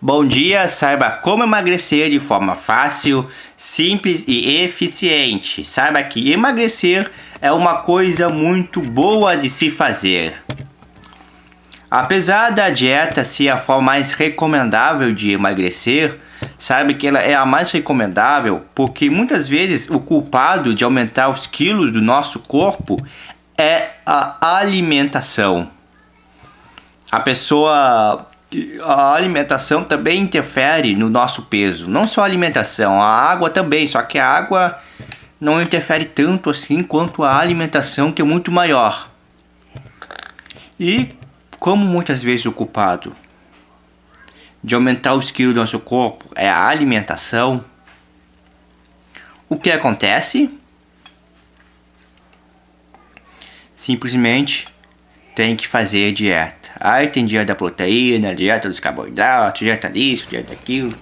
Bom dia, saiba como emagrecer de forma fácil, simples e eficiente. Saiba que emagrecer é uma coisa muito boa de se fazer. Apesar da dieta ser a forma mais recomendável de emagrecer, saiba que ela é a mais recomendável porque muitas vezes o culpado de aumentar os quilos do nosso corpo é a alimentação. A pessoa a alimentação também interfere no nosso peso. Não só a alimentação, a água também, só que a água não interfere tanto assim quanto a alimentação, que é muito maior. E como muitas vezes o culpado de aumentar os quilos do nosso corpo é a alimentação, o que acontece? Simplesmente tem que fazer dieta. Aí tem dieta da proteína, dieta dos carboidratos, dieta disso, dieta daquilo.